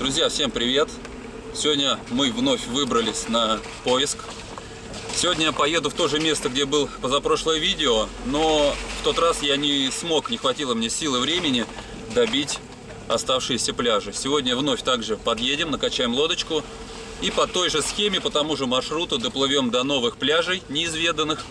Друзья, всем привет! Сегодня мы вновь выбрались на поиск. Сегодня я поеду в то же место, где был позапрошлое видео, но в тот раз я не смог, не хватило мне силы времени добить оставшиеся пляжи. Сегодня вновь также подъедем, накачаем лодочку и по той же схеме, по тому же маршруту доплывем до новых пляжей, неизведанных,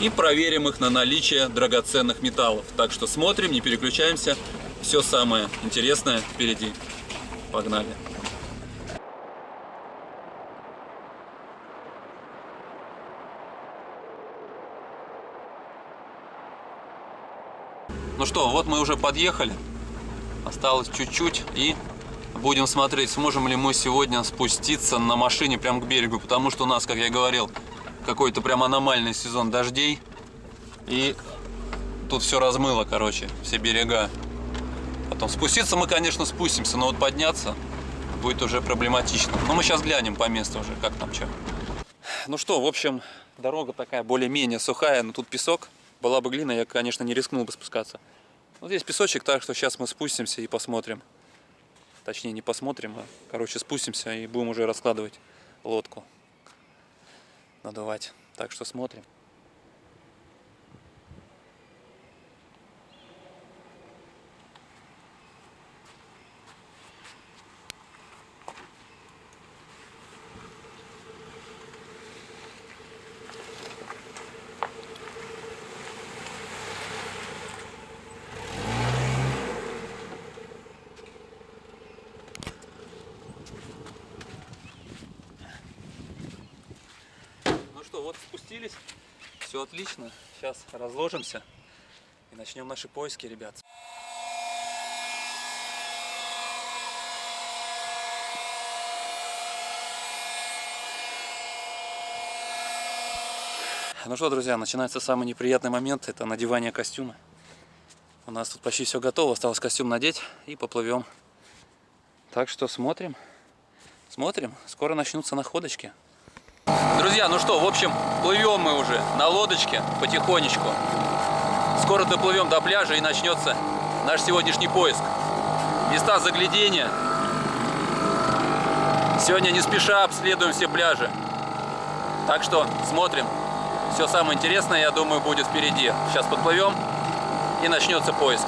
и проверим их на наличие драгоценных металлов. Так что смотрим, не переключаемся, все самое интересное впереди. Погнали! Ну что, вот мы уже подъехали. Осталось чуть-чуть и будем смотреть, сможем ли мы сегодня спуститься на машине прямо к берегу. Потому что у нас, как я говорил, какой-то прям аномальный сезон дождей. И тут все размыло, короче, все берега. Потом спуститься мы, конечно, спустимся, но вот подняться будет уже проблематично. Но мы сейчас глянем по месту уже, как там что. Ну что, в общем, дорога такая более-менее сухая, но тут песок. Была бы глина, я, конечно, не рискнул бы спускаться. Вот здесь песочек, так что сейчас мы спустимся и посмотрим. Точнее, не посмотрим, а, короче, спустимся и будем уже раскладывать лодку. Надувать. Так что смотрим. Что, вот спустились, все отлично. Сейчас разложимся и начнем наши поиски, ребят. Ну что, друзья, начинается самый неприятный момент, это надевание костюма. У нас тут почти все готово, осталось костюм надеть и поплывем. Так что смотрим, смотрим, скоро начнутся находочки. Друзья, ну что, в общем, плывем мы уже на лодочке потихонечку. Скоро доплывем до пляжа и начнется наш сегодняшний поиск. Места заглядения. Сегодня не спеша обследуем все пляжи. Так что смотрим. Все самое интересное, я думаю, будет впереди. Сейчас подплывем и начнется поиск.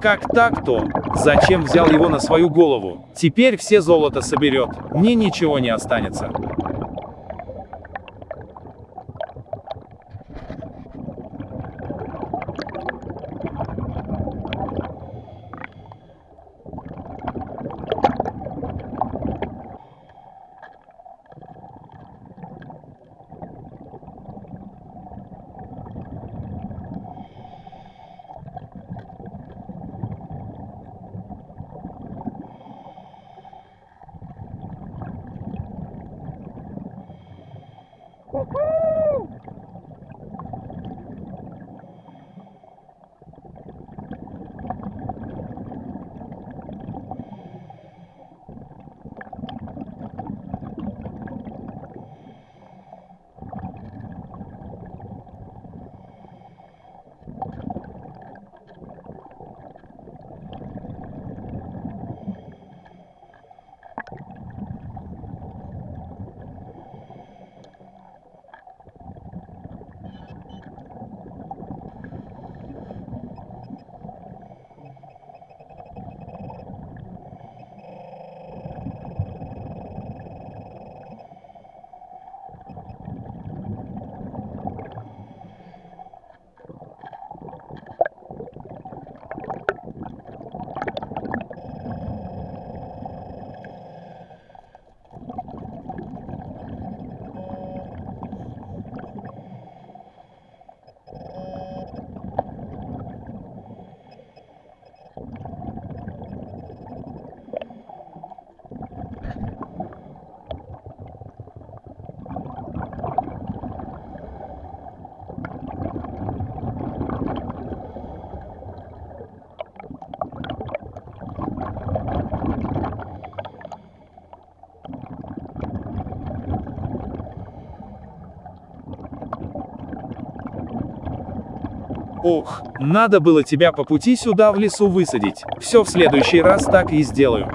Как так-то? Зачем взял его на свою голову? Теперь все золото соберет, мне ничего не останется. Ох, надо было тебя по пути сюда в лесу высадить. Все в следующий раз так и сделаю.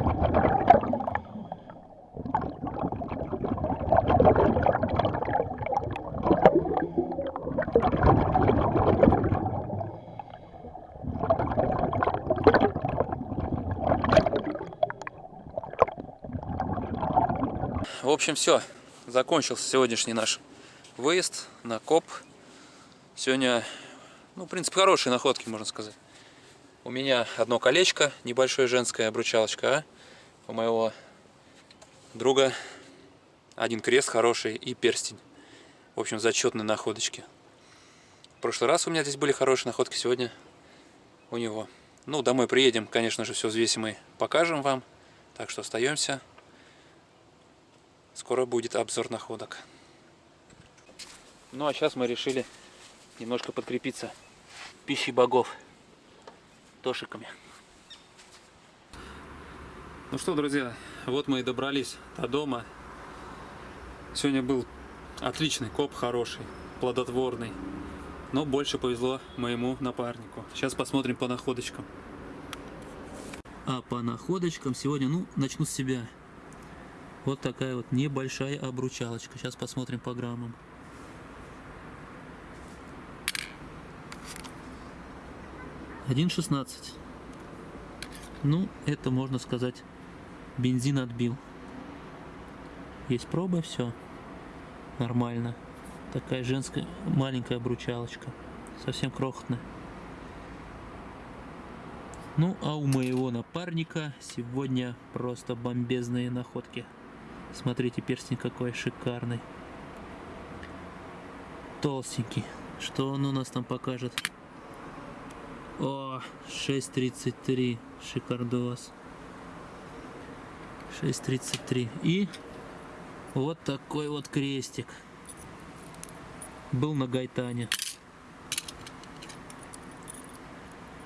В общем, все. Закончился сегодняшний наш выезд на коп. Сегодня, ну, в принципе, хорошие находки, можно сказать. У меня одно колечко, небольшое женская обручалочка, а у моего друга один крест хороший и перстень. В общем, зачетные находочки. В прошлый раз у меня здесь были хорошие находки, сегодня у него. Ну, домой приедем, конечно же, все взвесим и покажем вам. Так что остаемся. Скоро будет обзор находок. Ну а сейчас мы решили немножко подкрепиться пищей богов. Тошиками. Ну что, друзья, вот мы и добрались до дома. Сегодня был отличный коп, хороший, плодотворный. Но больше повезло моему напарнику. Сейчас посмотрим по находочкам. А по находочкам сегодня, ну, начну с себя. Вот такая вот небольшая обручалочка. Сейчас посмотрим по граммам. Один шестнадцать. Ну, это можно сказать, бензин отбил. Есть проба, все. Нормально. Такая женская маленькая обручалочка. Совсем крохотная. Ну, а у моего напарника сегодня просто бомбезные находки. Смотрите, перстень какой шикарный. Толстенький. Что он у нас там покажет? О, 6.33. Шикардос. 6.33. И вот такой вот крестик. Был на Гайтане.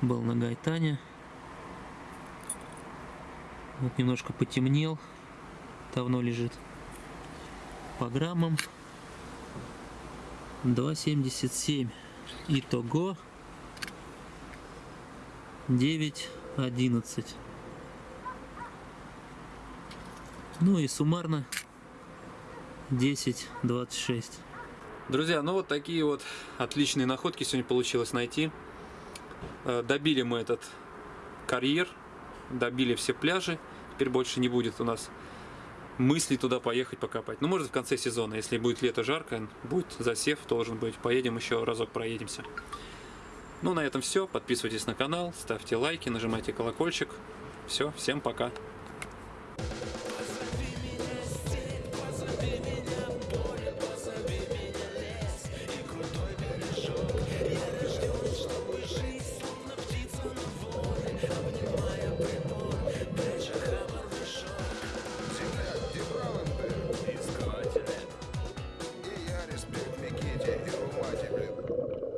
Был на Гайтане. Вот немножко потемнел давно лежит. По граммам 2,77. Итого 9,11. Ну и суммарно 10,26. Друзья, ну вот такие вот отличные находки сегодня получилось найти. Э, добили мы этот карьер, добили все пляжи. Теперь больше не будет у нас мысли туда поехать покопать. Ну, может, в конце сезона, если будет лето жарко, будет засев, должен быть. Поедем еще разок проедемся. Ну, на этом все. Подписывайтесь на канал, ставьте лайки, нажимайте колокольчик. Все, всем пока.